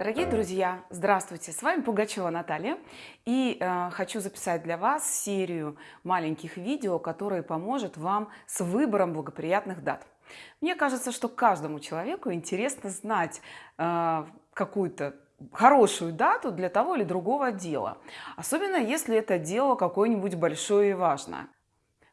Дорогие друзья, здравствуйте! С вами Пугачева Наталья и э, хочу записать для вас серию маленьких видео, которые поможет вам с выбором благоприятных дат. Мне кажется, что каждому человеку интересно знать э, какую-то хорошую дату для того или другого дела, особенно если это дело какое-нибудь большое и важное.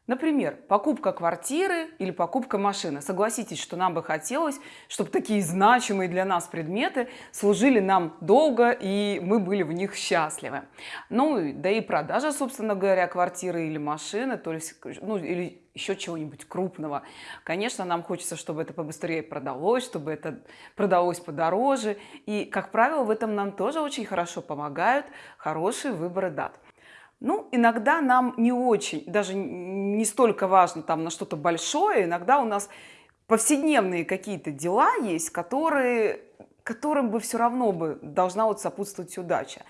Например, покупка квартиры или покупка машины. Согласитесь, что нам бы хотелось, чтобы такие значимые для нас предметы служили нам долго и мы были в них счастливы. Ну, да и продажа, собственно говоря, квартиры или машины, то есть, ну, или еще чего-нибудь крупного. Конечно, нам хочется, чтобы это побыстрее продалось, чтобы это продалось подороже. И, как правило, в этом нам тоже очень хорошо помогают хорошие выборы дат. Ну, иногда нам не очень, даже не столько важно там на что-то большое, иногда у нас повседневные какие-то дела есть, которые, которым бы все равно бы должна вот сопутствовать удача.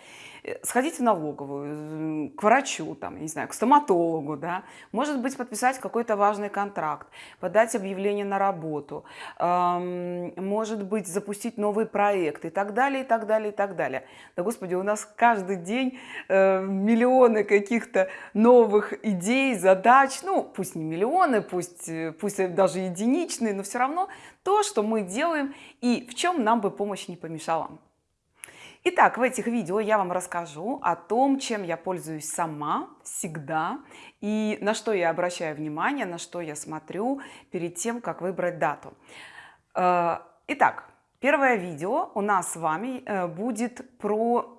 Э, сходить в налоговую, к врачу, там, не знаю, к стоматологу, да, может быть, подписать какой-то важный контракт, подать объявление на работу, эм, может быть, запустить новый проект и так далее, и так далее, и так далее. Да, Господи, у нас каждый день э, миллионы каких-то новых идей, задач, ну, пусть не миллионы, пусть, э, пусть даже единичные, но все равно то, что мы делаем и в чем нам бы помощь не помешала. Итак, в этих видео я вам расскажу о том, чем я пользуюсь сама всегда и на что я обращаю внимание, на что я смотрю перед тем, как выбрать дату. Э, итак, первое видео у нас с вами э, будет про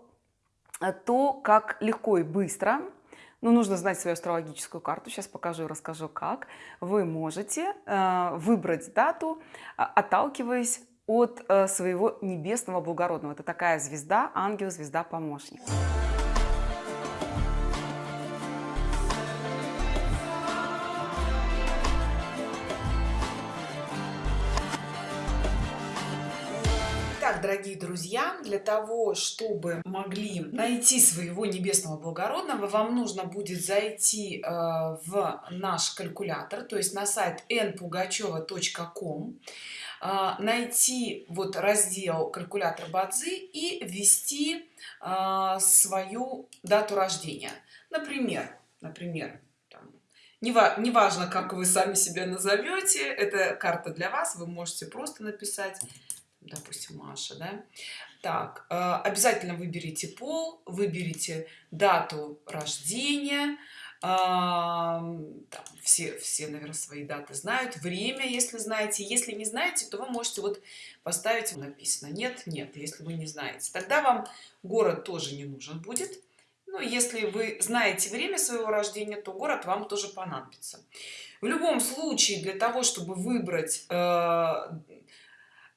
то, как легко и быстро ну, нужно знать свою астрологическую карту. Сейчас покажу и расскажу, как вы можете э, выбрать дату, отталкиваясь от э, своего небесного благородного. Это такая звезда, ангел, звезда, помощник. Итак, дорогие друзья, для того, чтобы могли найти своего небесного благородного, вам нужно будет зайти э, в наш калькулятор, то есть на сайт npugacheva.com найти вот раздел калькулятор бадзи и ввести а, свою дату рождения например например неважно как вы сами себя назовете это карта для вас вы можете просто написать допустим маша да? так а, обязательно выберите пол выберите дату рождения там, все все наверное свои даты знают. Время если знаете. Если не знаете то вы можете вот поставить написано нет нет если вы не знаете. Тогда вам город тоже не нужен будет. Но если вы знаете время своего рождения то город вам тоже понадобится. В любом случае для того чтобы выбрать э,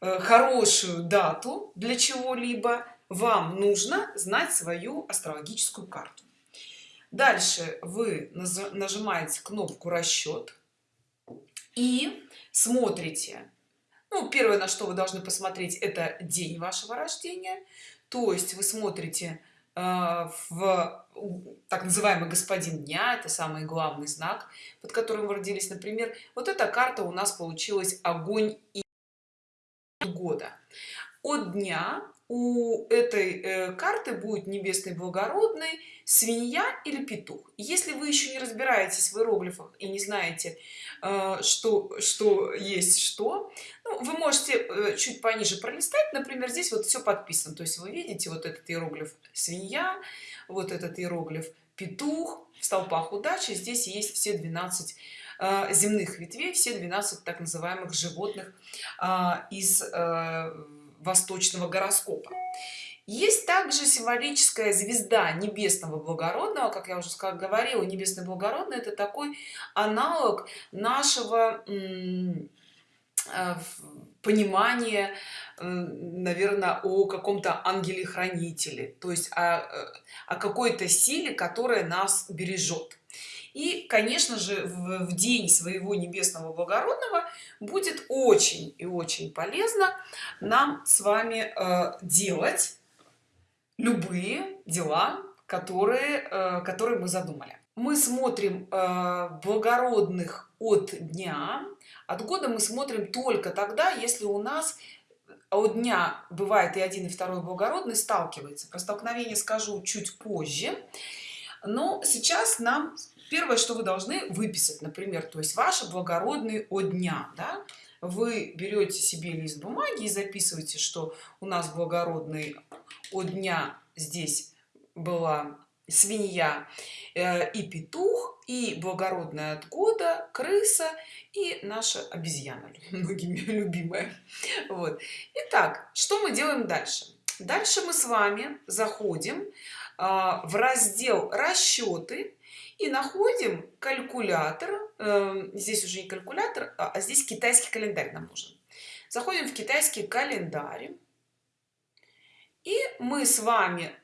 э, хорошую дату для чего-либо вам нужно знать свою астрологическую карту дальше вы нажимаете кнопку расчет и смотрите. Ну, первое на что вы должны посмотреть это день вашего рождения. То есть вы смотрите э, в так называемый господин дня это самый главный знак под которым вы родились например. Вот эта карта у нас получилась огонь и года от дня у этой э, карты будет небесный благородный свинья или петух. Если вы еще не разбираетесь в иероглифах и не знаете э, что что есть что ну, вы можете э, чуть пониже пролистать. Например здесь вот все подписано. То есть вы видите вот этот иероглиф свинья вот этот иероглиф петух в столпах удачи здесь есть все 12 э, земных ветвей все 12 так называемых животных из восточного гороскопа. Есть также символическая звезда небесного благородного как я уже говорила небесный благородный это такой аналог нашего э, понимания наверное о каком-то ангеле хранителе то есть о, э, о какой-то силе которая нас бережет и конечно же в, в день своего небесного благородного будет очень и очень полезно нам с вами э, делать любые дела которые э, которые мы задумали. Мы смотрим э, благородных от дня от года мы смотрим только тогда если у нас у дня бывает и один и второй благородный сталкивается. Про столкновение скажу чуть позже но сейчас нам первое что вы должны выписать например то есть ваши благородные от дня да? вы берете себе лист бумаги и записываете что у нас благородный от дня здесь была свинья э, и петух и благородная от года крыса и наша обезьяна многими любимая. Вот. Итак что мы делаем дальше? Дальше мы с вами заходим в раздел расчеты и находим калькулятор э, здесь уже не калькулятор а, а здесь китайский календарь нам нужен заходим в китайский календарь и мы с вами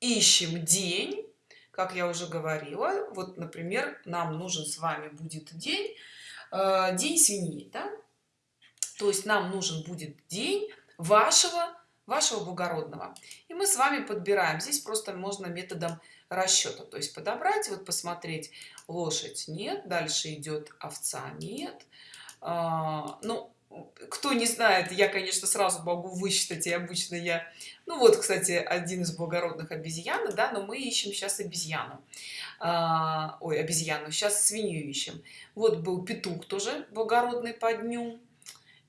ищем день как я уже говорила вот например нам нужен с вами будет день э, день свиньи да? то есть нам нужен будет день вашего вашего благородного. И мы с вами подбираем. Здесь просто можно методом расчета. То есть подобрать вот посмотреть лошадь нет дальше идет овца нет. А, ну кто не знает я конечно сразу могу высчитать и обычно я ну вот кстати один из благородных обезьяны да но мы ищем сейчас обезьяну. А, ой обезьяну сейчас свинью ищем. Вот был петух тоже благородный по дню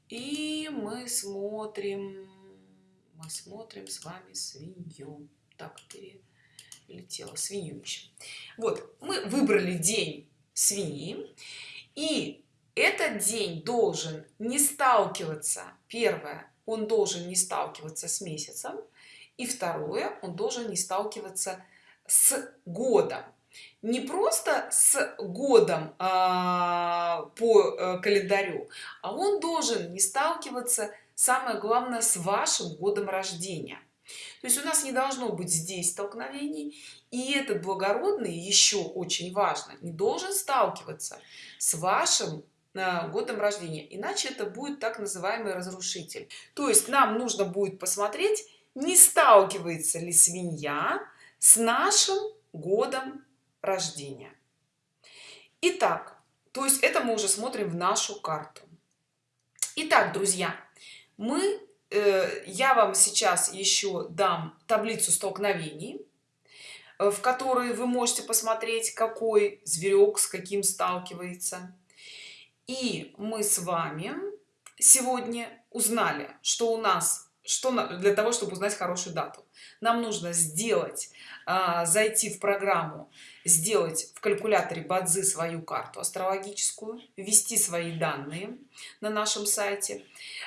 и мы смотрим мы смотрим с вами свинью. Так перелетела свинью ищем вот мы выбрали день свиньи и этот день должен не сталкиваться первое он должен не сталкиваться с месяцем и второе он должен не сталкиваться с годом. Не просто с годом а, по э, календарю а он должен не сталкиваться самое главное с вашим годом рождения. То есть у нас не должно быть здесь столкновений и этот благородный еще очень важно не должен сталкиваться с вашим годом рождения иначе это будет так называемый разрушитель. То есть нам нужно будет посмотреть не сталкивается ли свинья с нашим годом рождения. Итак, то есть это мы уже смотрим в нашу карту. Итак, друзья мы э, я вам сейчас еще дам таблицу столкновений э, в которой вы можете посмотреть какой зверек с каким сталкивается. И мы с вами сегодня узнали что у нас что для того чтобы узнать хорошую дату. Нам нужно сделать а, зайти в программу сделать в калькуляторе бадзи свою карту астрологическую ввести свои данные на нашем сайте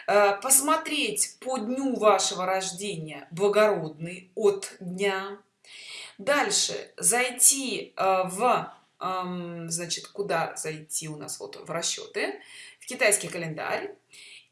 а, посмотреть по дню вашего рождения благородный от дня. Дальше зайти а, в значит куда зайти у нас вот в расчеты в китайский календарь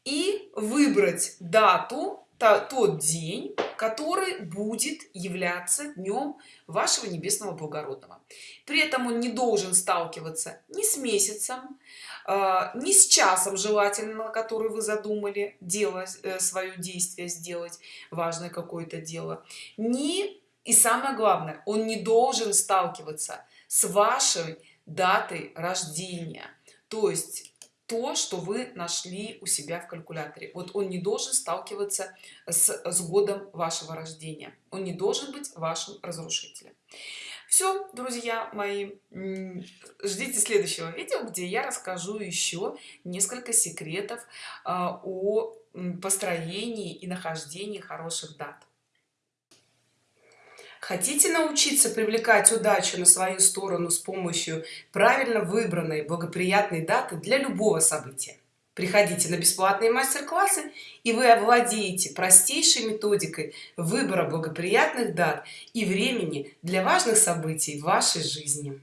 и выбрать дату тот день который будет являться днем вашего небесного благородного. При этом он не должен сталкиваться ни с месяцем а, ни с часом желательно который вы задумали дело э, свое действие сделать важное какое-то дело. Ни и самое главное он не должен сталкиваться с вашей датой рождения. То есть то что вы нашли у себя в калькуляторе. Вот он не должен сталкиваться с, с годом вашего рождения. Он не должен быть вашим разрушителем. Все друзья мои ждите следующего видео где я расскажу еще несколько секретов а, о построении и нахождении хороших дат Хотите научиться привлекать удачу на свою сторону с помощью правильно выбранной благоприятной даты для любого события? Приходите на бесплатные мастер-классы, и вы овладеете простейшей методикой выбора благоприятных дат и времени для важных событий в вашей жизни.